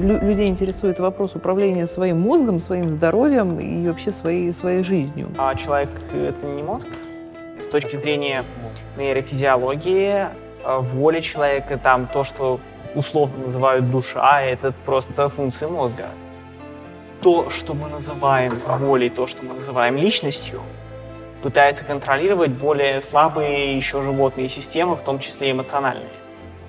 людей интересует вопрос управления своим мозгом, своим здоровьем и вообще своей, своей жизнью. А человек — это не мозг? С точки зрения нейрофизиологии, э, воли человека, там то, что условно называют душа, это просто функции мозга. То, что мы называем волей, то, что мы называем личностью, пытается контролировать более слабые еще животные системы, в том числе эмоциональные.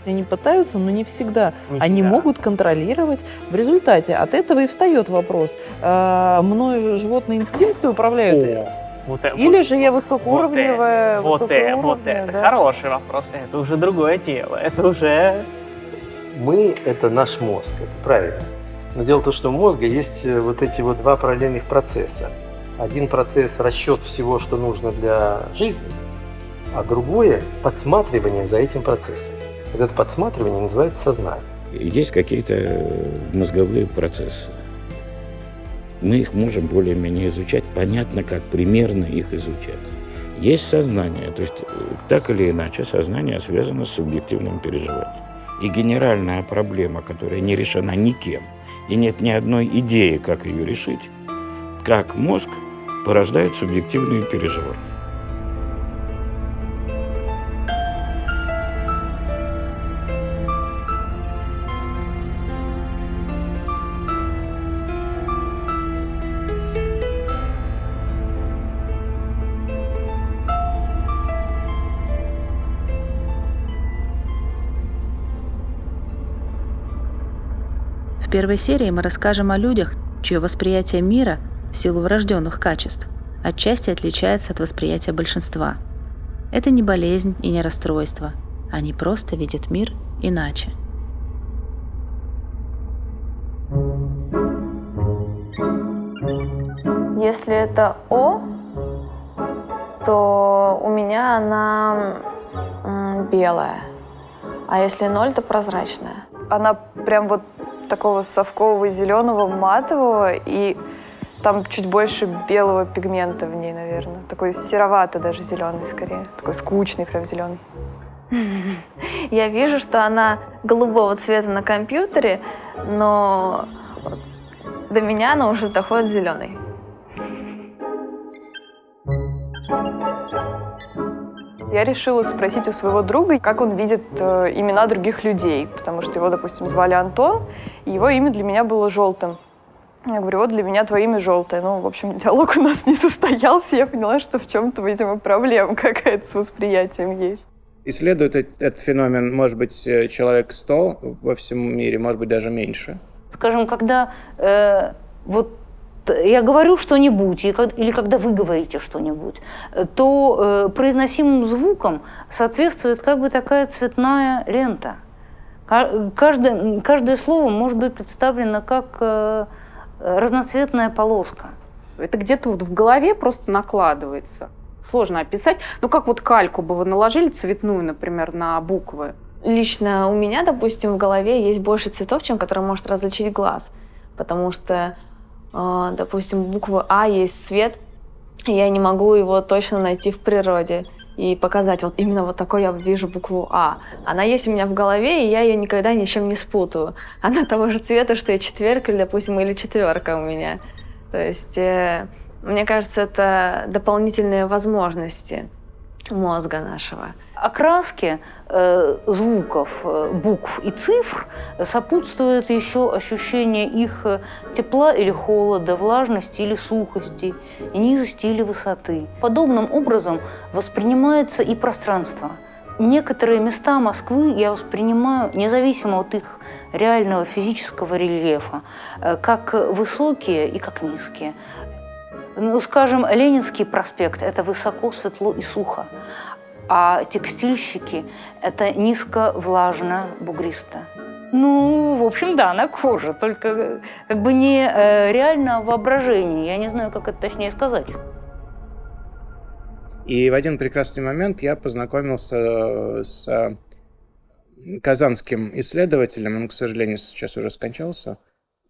Они пытаются, но не всегда. Не Они всегда. могут контролировать. В результате от этого и встает вопрос. Э, мною животные инстинкты управляют? О, вот, Или вот, же я высокоуровневая? Вот, это, вот это, да? хороший вопрос. Это уже другое тело. Это уже... Мы – это наш мозг, это правильно. Но дело в том, что у мозга есть э, вот эти вот два параллельных процесса. Один процесс – расчет всего, что нужно для жизни, а другое – подсматривание за этим процессом. Вот это подсматривание называется сознание. Есть какие-то мозговые процессы. Мы их можем более-менее изучать. Понятно, как примерно их изучать. Есть сознание, то есть так или иначе сознание связано с субъективным переживанием. И генеральная проблема, которая не решена никем, и нет ни одной идеи, как ее решить, как мозг порождает субъективные переживания. Первой серии мы расскажем о людях, чье восприятие мира в силу врожденных качеств отчасти отличается от восприятия большинства. Это не болезнь и не расстройство. Они просто видят мир иначе. Если это О, то у меня она белая, а если ноль, то прозрачная. Она прям вот такого совкового зеленого матового и там чуть больше белого пигмента в ней, наверное. Такой серовато даже зеленый скорее. Такой скучный прям зеленый. Я вижу, что она голубого цвета на компьютере, но до меня она уже доходит зеленый. Я решила спросить у своего друга, как он видит э, имена других людей, потому что его, допустим, звали Антон, и его имя для меня было желтым. Я говорю, вот для меня твое имя желтое. Ну, в общем, диалог у нас не состоялся. Я поняла, что в чем-то, видимо, проблема какая-то с восприятием есть. Исследует этот феномен, может быть, э, человек 100 во всем мире, может быть, даже меньше. Скажем, когда э, вот я говорю что-нибудь, или когда вы говорите что-нибудь, то э, произносимым звукам соответствует как бы такая цветная лента. Каждое, каждое слово может быть представлено как э, разноцветная полоска. Это где-то вот в голове просто накладывается. Сложно описать. Ну, как вот кальку бы вы наложили цветную, например, на буквы. Лично у меня, допустим, в голове есть больше цветов, чем которые может различить глаз. Потому что а, допустим, буквы А есть цвет, и я не могу его точно найти в природе и показать, вот именно вот такой я вижу букву А. Она есть у меня в голове, и я ее никогда ни с чем не спутаю. Она того же цвета, что и четверка, или, допустим, или четверка у меня. То есть, э, мне кажется, это дополнительные возможности мозга нашего. Окраски э, звуков, э, букв и цифр сопутствует еще ощущение их э, тепла или холода, влажности или сухости, низости или высоты. Подобным образом воспринимается и пространство. Некоторые места Москвы я воспринимаю, независимо от их реального физического рельефа, э, как высокие и как низкие. Ну, скажем, Ленинский проспект – это высоко, светло и сухо, а текстильщики – это низко, влажно, бугристо. Ну, в общем, да, на коже, только как бы не э, реально воображение. Я не знаю, как это точнее сказать. И в один прекрасный момент я познакомился с казанским исследователем, он, к сожалению, сейчас уже скончался,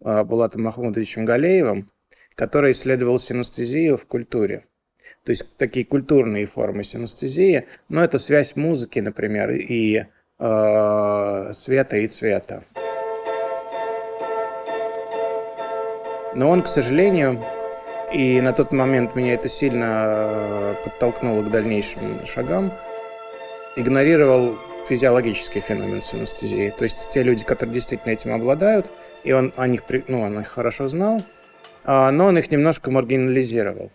э, Булатом Махмудовичем Галеевым, который исследовал синестезию в культуре. То есть такие культурные формы синестезии, но это связь музыки, например, и э, света и цвета. Но он, к сожалению, и на тот момент меня это сильно э, подтолкнуло к дальнейшим шагам, игнорировал физиологический феномен синестезии. То есть те люди, которые действительно этим обладают, и он о них, ну, он их хорошо знал, но он их немножко маргинализировал.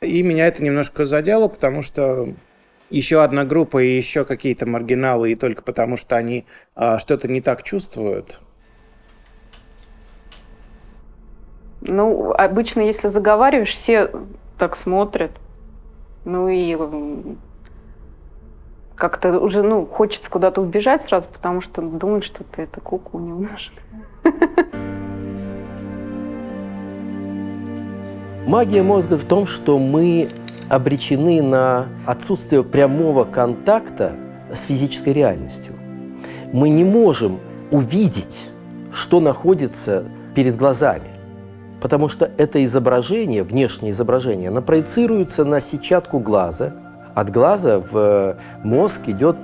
И меня это немножко задело, потому что еще одна группа и еще какие-то маргиналы, и только потому что они а, что-то не так чувствуют. Ну, обычно, если заговариваешь, все так смотрят. Ну и как-то уже, ну, хочется куда-то убежать сразу, потому что думают, что ты это куку немножко. Магия мозга в том, что мы обречены на отсутствие прямого контакта с физической реальностью. Мы не можем увидеть, что находится перед глазами, потому что это изображение, внешнее изображение, оно проецируется на сетчатку глаза. От глаза в мозг идет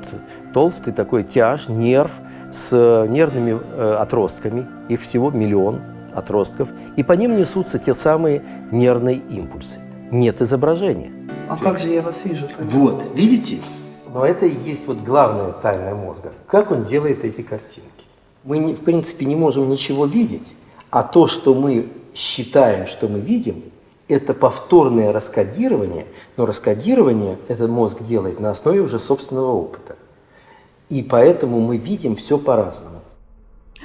толстый такой тяж, нерв с нервными э, отростками, их всего миллион отростков, и по ним несутся те самые нервные импульсы нет изображения. А как же я вас вижу? Тогда? Вот, видите? Но это и есть вот главная тайна мозга. Как он делает эти картинки? Мы, в принципе, не можем ничего видеть, а то, что мы считаем, что мы видим, это повторное раскодирование, но раскодирование этот мозг делает на основе уже собственного опыта. И поэтому мы видим все по-разному.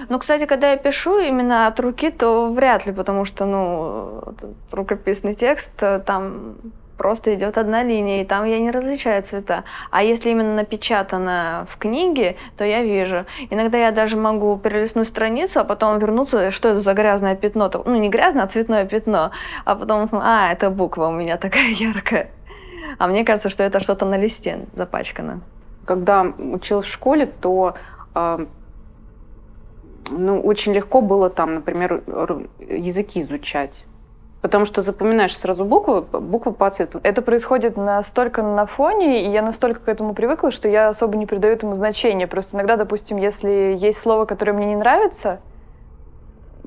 Ну, кстати, когда я пишу именно от руки, то вряд ли, потому что, ну, рукописный текст, э, там просто идет одна линия, и там я не различаю цвета. А если именно напечатано в книге, то я вижу. Иногда я даже могу перелистнуть страницу, а потом вернуться, что это за грязное пятно. Ну, не грязное, а цветное пятно. А потом, а, это буква у меня такая яркая. А мне кажется, что это что-то на листе запачкано. Когда училась в школе, то э, ну, очень легко было там, например, языки изучать. Потому что запоминаешь сразу буквы, буквы по цвету. Это происходит настолько на фоне, и я настолько к этому привыкла, что я особо не придаю этому значения. Просто иногда, допустим, если есть слово, которое мне не нравится,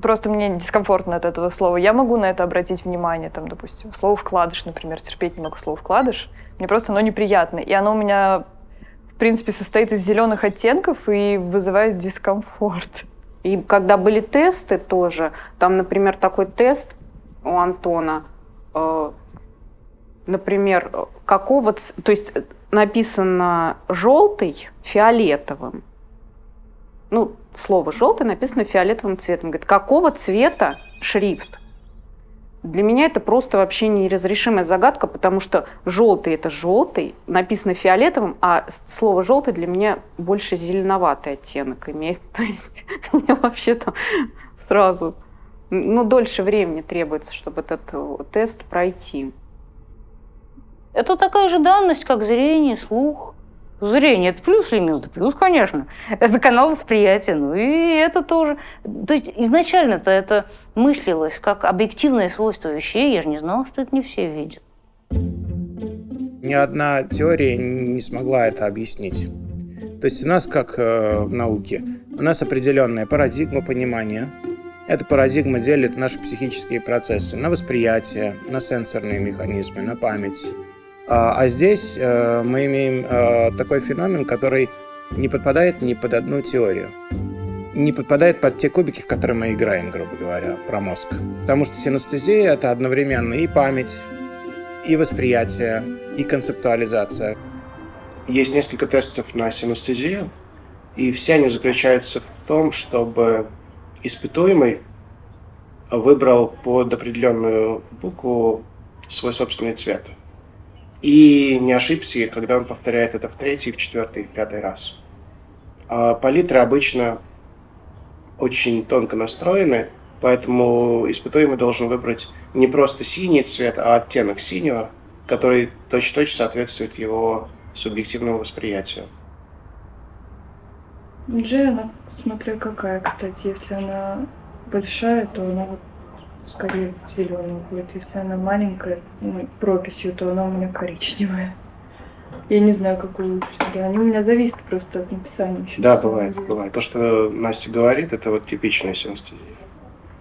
просто мне дискомфортно от этого слова, я могу на это обратить внимание. Там, допустим, слово «вкладыш», например, терпеть не могу слово «вкладыш». Мне просто оно неприятно. И оно у меня, в принципе, состоит из зеленых оттенков и вызывает дискомфорт. И когда были тесты тоже, там, например, такой тест у Антона, э, например, какого, то есть написано желтый фиолетовым. Ну, слово желтый написано фиолетовым цветом. Говорит, какого цвета шрифт? Для меня это просто вообще неразрешимая загадка, потому что желтый это желтый, написано фиолетовым, а слово желтый для меня больше зеленоватый оттенок имеет. То есть мне вообще там сразу, ну, дольше времени требуется, чтобы этот тест пройти. Это такая же данность, как зрение, слух. Зрение – это плюс или минус? плюс, конечно. Это канал восприятия, ну и это тоже. То есть изначально-то это мыслилось как объективное свойство вещей. Я же не знала, что это не все видят. Ни одна теория не смогла это объяснить. То есть у нас, как э, в науке, у нас определенная парадигма понимания. Эта парадигма делит наши психические процессы на восприятие, на сенсорные механизмы, на память, а, а здесь э, мы имеем э, такой феномен, который не подпадает ни под одну теорию. Не подпадает под те кубики, в которые мы играем, грубо говоря, про мозг. Потому что синестезия — это одновременно и память, и восприятие, и концептуализация. Есть несколько тестов на синестезию, и все они заключаются в том, чтобы испытуемый выбрал под определенную букву свой собственный цвет – и не ошибся, когда он повторяет это в третий, в четвертый, в пятый раз. А палитры обычно очень тонко настроены, поэтому испытуемый должен выбрать не просто синий цвет, а оттенок синего, который точно-точно соответствует его субъективному восприятию. Джей, она смотря какая, кстати, если она большая, то она скорее зеленый будет. Если она маленькая, ну, прописью, то она у меня коричневая. Я не знаю, какую. Да, они у меня зависят просто от написания. Еще да, бывает, деле. бывает. То, что Настя говорит, это вот типичная синестезия.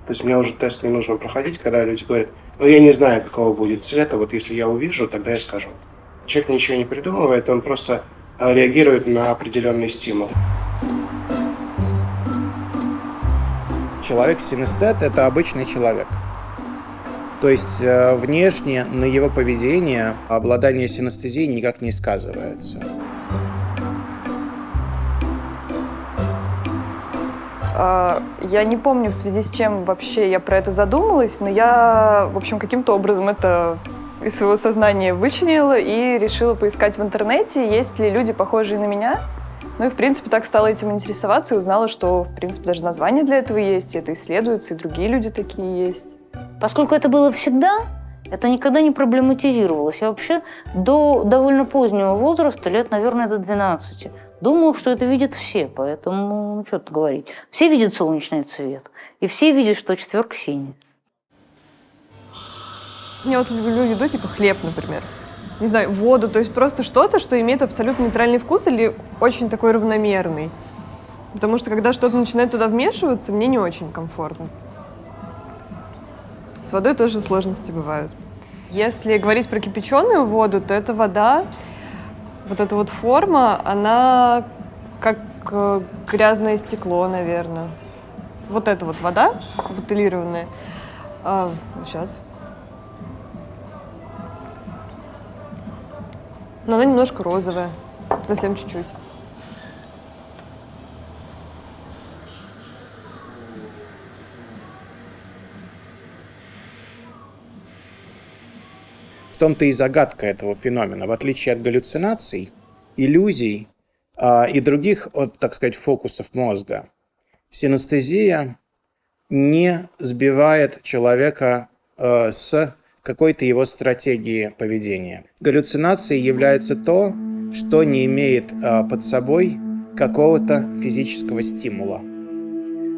То есть мне уже тест не нужно проходить, когда люди говорят, ну я не знаю, какого будет цвета, вот если я увижу, тогда я скажу. Человек ничего не придумывает, он просто а, реагирует на определенный стимул. Человек-синестет – это обычный человек. То есть э, внешне на его поведение обладание синестезией никак не сказывается. А, я не помню, в связи с чем вообще я про это задумалась, но я, в общем, каким-то образом это из своего сознания вычленила и решила поискать в интернете, есть ли люди, похожие на меня. Ну и, в принципе, так стала этим интересоваться и узнала, что, в принципе, даже название для этого есть, и это исследуется, и другие люди такие есть. Поскольку это было всегда, это никогда не проблематизировалось. Я вообще до довольно позднего возраста, лет, наверное, до 12, Думал, что это видят все, поэтому, ну, что тут говорить. Все видят солнечный цвет, и все видят, что четверка синяя. Я вот люблю еду, типа хлеб, например. Не знаю, воду, то есть просто что-то, что имеет абсолютно нейтральный вкус или очень такой равномерный. Потому что когда что-то начинает туда вмешиваться, мне не очень комфортно. С водой тоже сложности бывают. Если говорить про кипяченую воду, то это вода, вот эта вот форма, она как э, грязное стекло, наверное. Вот эта вот вода бутылированная. А, сейчас. Но она немножко розовая, совсем чуть-чуть. том-то и загадка этого феномена. В отличие от галлюцинаций, иллюзий э, и других, от, так сказать, фокусов мозга, синестезия не сбивает человека э, с какой-то его стратегии поведения. Галлюцинацией является то, что не имеет э, под собой какого-то физического стимула.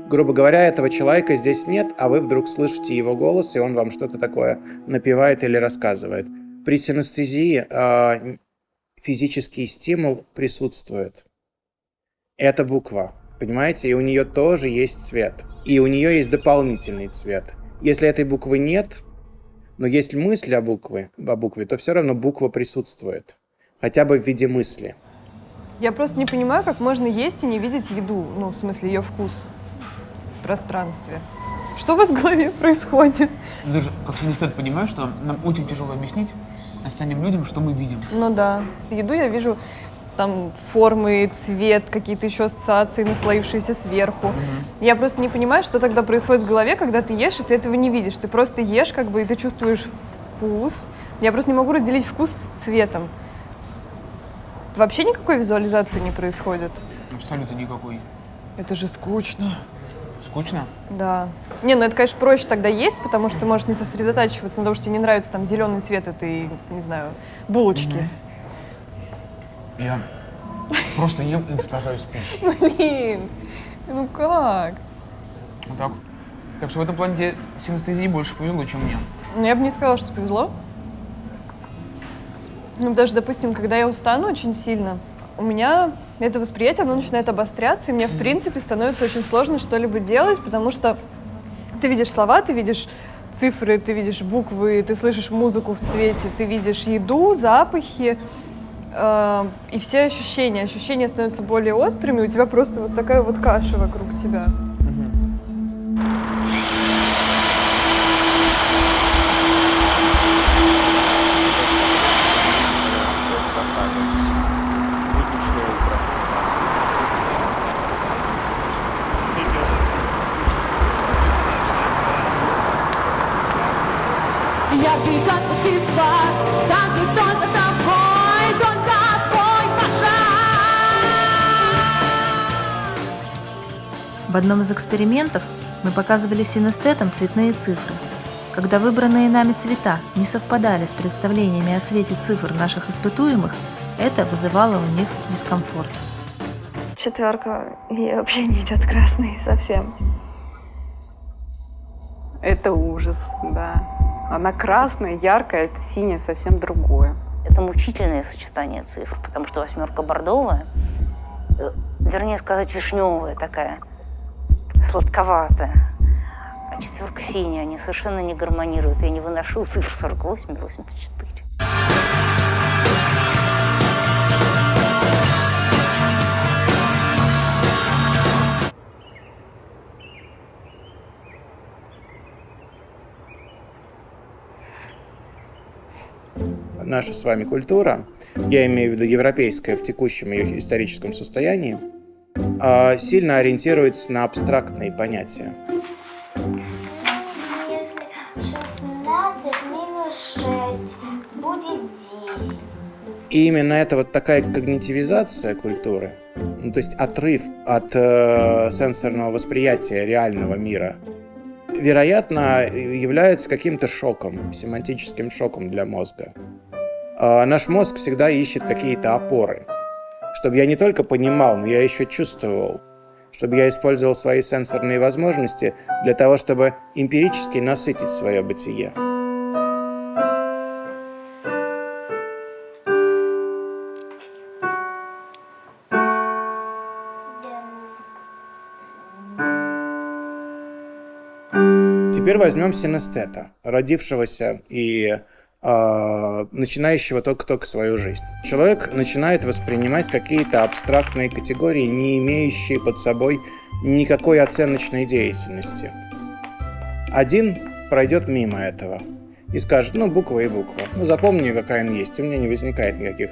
Грубо говоря, этого человека здесь нет, а вы вдруг слышите его голос, и он вам что-то такое напевает или рассказывает. При синестезии э, физический стимул присутствует. Это буква, понимаете? И у нее тоже есть цвет. И у нее есть дополнительный цвет. Если этой буквы нет, но есть мысль о букве, о букве, то все равно буква присутствует. Хотя бы в виде мысли. Я просто не понимаю, как можно есть и не видеть еду. Ну, в смысле, ее вкус пространстве. Что у вас в голове происходит? Даже как синестет понимаю, что нам очень тяжело объяснить остальным людям, что мы видим. Ну да. Еду я вижу там формы, цвет, какие-то еще ассоциации, наслоившиеся сверху. Угу. Я просто не понимаю, что тогда происходит в голове, когда ты ешь, и ты этого не видишь. Ты просто ешь, как бы, и ты чувствуешь вкус. Я просто не могу разделить вкус с цветом. Вообще никакой визуализации не происходит? Абсолютно никакой. Это же скучно. Скучно? Да. Не, ну это, конечно, проще тогда есть, потому что ты можешь не сосредотачиваться на том, что тебе не нравится там зеленый цвет этой, не знаю, булочки. Угу. Я просто ем и наслаждаюсь пищей. Блин, ну как? Вот так. Так что в этом плане тебе синестезии больше повезло, чем мне. Ну, я бы не сказала, что повезло. Ну, даже, допустим, когда я устану очень сильно, у меня это восприятие, оно начинает обостряться, и мне, в принципе, становится очень сложно что-либо делать, потому что ты видишь слова, ты видишь цифры, ты видишь буквы, ты слышишь музыку в цвете, ты видишь еду, запахи, и все ощущения. Ощущения становятся более острыми, у тебя просто вот такая вот каша вокруг тебя. В одном из экспериментов мы показывали синестетам цветные цифры. Когда выбранные нами цвета не совпадали с представлениями о цвете цифр наших испытуемых, это вызывало у них дискомфорт. Четверка, ей вообще не идет красный совсем. Это ужас, да. Она красная, яркая, это синяя совсем другое. Это мучительное сочетание цифр, потому что восьмерка бордовая, э, вернее сказать, вишневая такая, сладковатая. четверка синяя, они совершенно не гармонируют. Я не выношу цифр 48 и 84. наша с вами культура, я имею в виду европейская в текущем ее историческом состоянии, а, сильно ориентируется на абстрактные понятия. И именно это вот такая когнитивизация культуры, ну, то есть отрыв от э, сенсорного восприятия реального мира, вероятно, является каким-то шоком, семантическим шоком для мозга. А, наш мозг всегда ищет какие-то опоры, чтобы я не только понимал, но я еще чувствовал, чтобы я использовал свои сенсорные возможности для того, чтобы эмпирически насытить свое бытие. Теперь возьмем синестета, родившегося и начинающего только-только свою жизнь. Человек начинает воспринимать какие-то абстрактные категории, не имеющие под собой никакой оценочной деятельности. Один пройдет мимо этого и скажет, ну, буква и буква. Ну, запомни, какая она есть. У меня не возникает никаких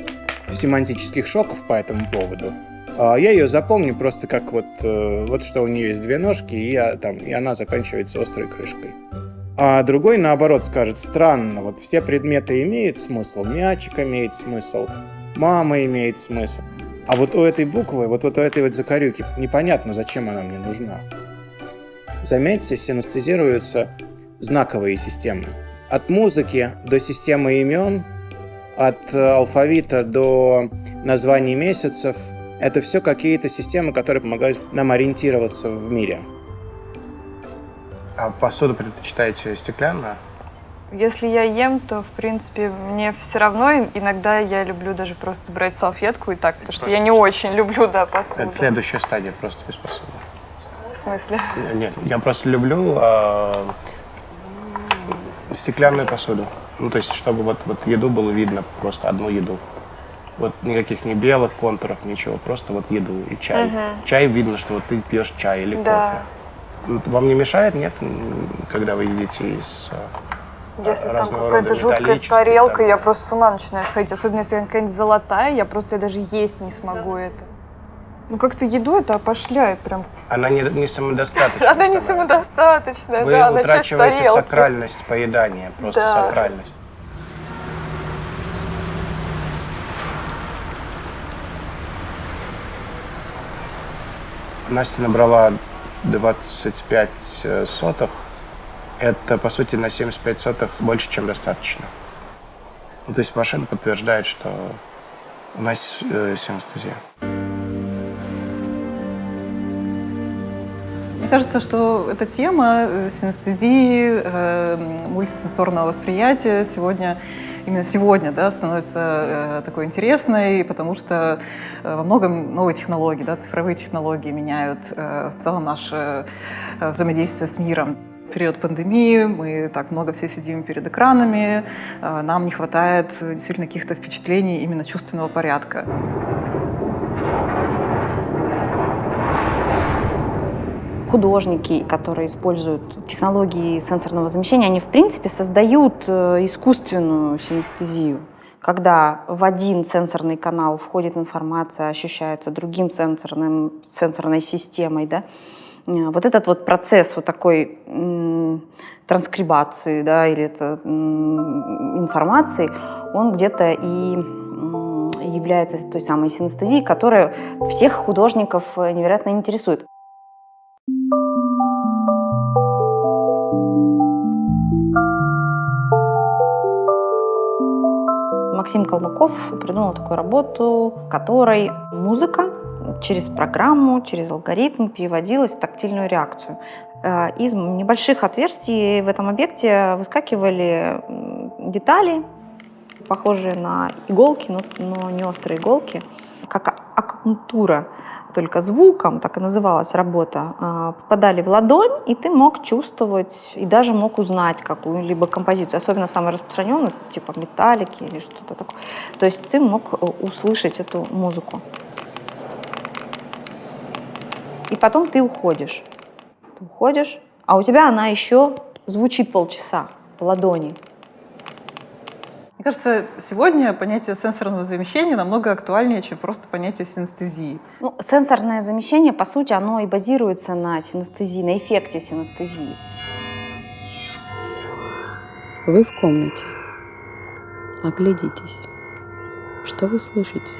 семантических шоков по этому поводу. А я ее запомню просто как вот, э, вот что у нее есть две ножки, и, я, там, и она заканчивается острой крышкой. А другой, наоборот, скажет, странно, вот все предметы имеют смысл, мячик имеет смысл, мама имеет смысл. А вот у этой буквы, вот, вот у этой вот закорюки, непонятно, зачем она мне нужна. Заметьте, синестезируются знаковые системы. От музыки до системы имен, от алфавита до названий месяцев. Это все какие-то системы, которые помогают нам ориентироваться в мире. А посуду предпочитаете стеклянную? Если я ем, то, в принципе, мне все равно. Иногда я люблю даже просто брать салфетку и так, потому что я не очень люблю, да, посуду. Это следующая стадия, просто без посуды. В смысле? Нет, я просто люблю э, стеклянную посуду. Ну, то есть, чтобы вот, вот еду было видно, просто одну еду. Вот никаких не белых контуров, ничего, просто вот еду и чай. Угу. Чай видно, что вот ты пьешь чай или да. кофе. Вам не мешает, нет, когда вы едите из э, если там какая-то жуткая тарелка, там. я просто с ума начинаю сходить. Особенно если она какая-нибудь золотая, я просто я даже есть не смогу это. Ну как-то еду это опошляет прям. Она не, не самодостаточная. Она не самодостаточная, Вы да, утрачиваете сакральность поедания, просто да. сакральность. Настя набрала 25 э, сотых, это, по сути, на 75 сотых больше, чем достаточно. Ну, то есть машина подтверждает, что у нас э, синестезия. Мне кажется, что эта тема э, синестезии, э, мультисенсорного восприятия сегодня именно сегодня да, становится э, такой интересной, потому что э, во многом новые технологии, да, цифровые технологии меняют э, в целом наше э, взаимодействие с миром. В период пандемии мы так много все сидим перед экранами, э, нам не хватает действительно каких-то впечатлений именно чувственного порядка. Художники, которые используют технологии сенсорного замещения, они в принципе создают э, искусственную синестезию когда в один сенсорный канал входит информация, ощущается другим сенсорным, сенсорной системой, да, э, вот этот вот процесс вот такой транскрибации, да, или это информации, он где-то и является той самой синестезией, которая всех художников э, невероятно интересует. Максим Колмаков придумал такую работу, в которой музыка через программу, через алгоритм переводилась в тактильную реакцию. Э, из небольших отверстий в этом объекте выскакивали детали, похожие на иголки, но, не острые иголки, как акупунктура. Только звуком, так и называлась работа, а, попадали в ладонь, и ты мог чувствовать и даже мог узнать какую-либо композицию, особенно самую распространенную, типа металлики или что-то такое. То есть ты мог э, услышать эту музыку. И потом ты уходишь. Ты уходишь, а у тебя она еще звучит полчаса в ладони. Мне кажется, сегодня понятие сенсорного замещения намного актуальнее, чем просто понятие синестезии. Ну, сенсорное замещение, по сути, оно и базируется на синестезии, на эффекте синестезии. Вы в комнате. Оглядитесь. Что вы слышите?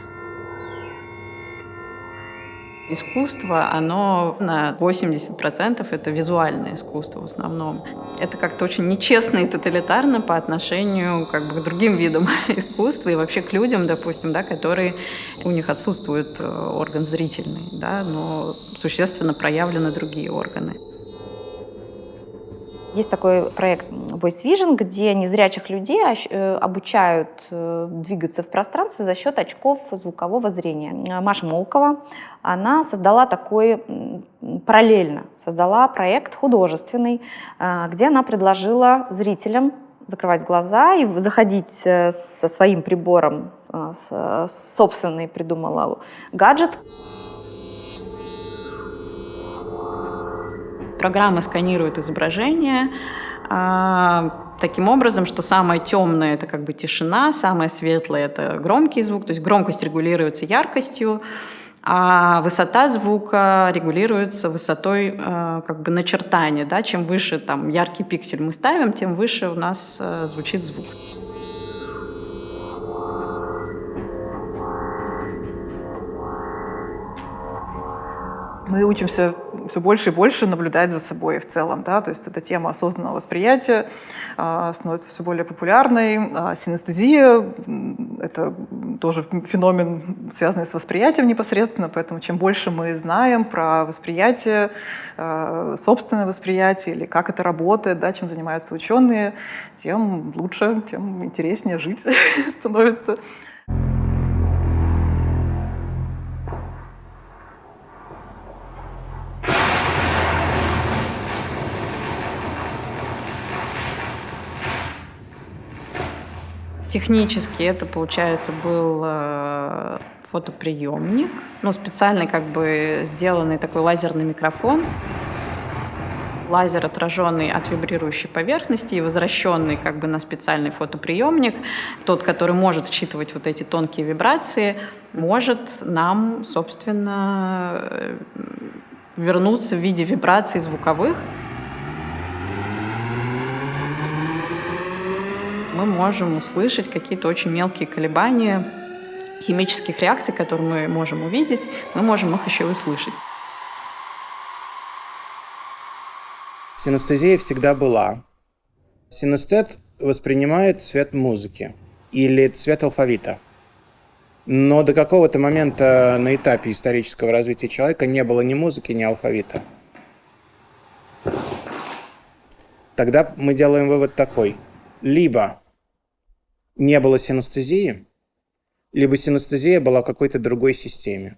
Искусство, оно на 80% это визуальное искусство в основном. Это как-то очень нечестно и тоталитарно по отношению как бы, к другим видам искусства и вообще к людям, допустим, да, которые у них отсутствует э, орган зрительный, да, но существенно проявлены другие органы. Есть такой проект Voice Vision, где незрячих людей э, обучают э, двигаться в пространстве за счет очков звукового зрения. Маша Молкова, она создала такой, параллельно создала проект художественный, э, где она предложила зрителям закрывать глаза и заходить со своим прибором, собственный придумала гаджет, Программа сканирует изображение а, таким образом, что самое темное — это как бы тишина, самое светлое — это громкий звук, то есть громкость регулируется яркостью, а высота звука регулируется высотой э, как бы начертания. Да? Чем выше там, яркий пиксель мы ставим, тем выше у нас э, звучит звук. Мы учимся все больше и больше наблюдать за собой в целом. Да? То есть эта тема осознанного восприятия э, становится все более популярной. А синестезия — это тоже феномен, связанный с восприятием непосредственно, поэтому чем больше мы знаем про восприятие, э, собственное восприятие или как это работает, да, чем занимаются ученые, тем лучше, тем интереснее жить становится. Технически это, получается, был э, фотоприемник, ну, специальный как бы сделанный такой лазерный микрофон, лазер, отраженный от вибрирующей поверхности и возвращенный как бы на специальный фотоприемник, тот, который может считывать вот эти тонкие вибрации, может нам, собственно, э, вернуться в виде вибраций звуковых, мы можем услышать какие-то очень мелкие колебания химических реакций, которые мы можем увидеть, мы можем их еще и услышать. Синестезия всегда была. Синестет воспринимает цвет музыки или цвет алфавита. Но до какого-то момента на этапе исторического развития человека не было ни музыки, ни алфавита. Тогда мы делаем вывод такой. Либо не было синестезии, либо синестезия была какой-то другой системе.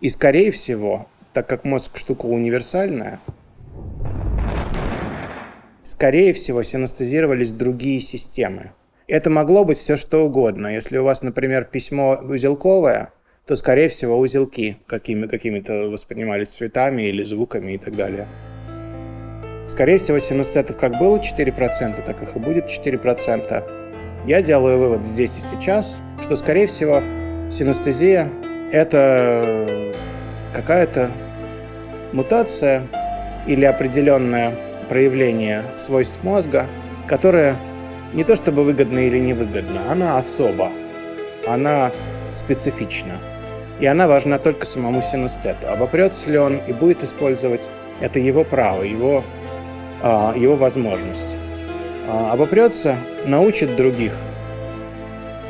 И скорее всего, так как мозг штука универсальная, скорее всего синестезировались другие системы. Это могло быть все что угодно. Если у вас, например, письмо узелковое, то, скорее всего, узелки какими, какими-то воспринимались цветами или звуками и так далее. Скорее всего, синестетов как было 4%, так их и будет 4%. Я делаю вывод здесь и сейчас, что, скорее всего, синестезия – это какая-то мутация или определенное проявление свойств мозга, которое не то чтобы выгодно или невыгодно, она особо, она специфична. И она важна только самому синестету. Обопрется ли он и будет использовать, это его право, его, а, его возможность. А, обопрется, научит других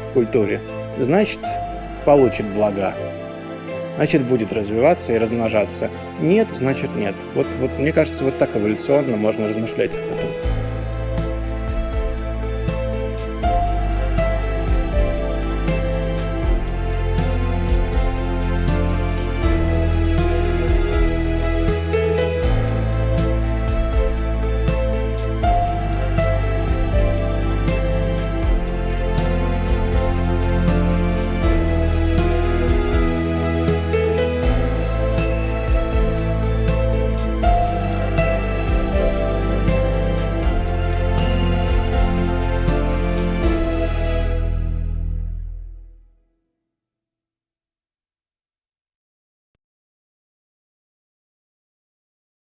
в культуре, значит, получит блага. Значит, будет развиваться и размножаться. Нет, значит, нет. Вот, вот мне кажется, вот так эволюционно можно размышлять об этом.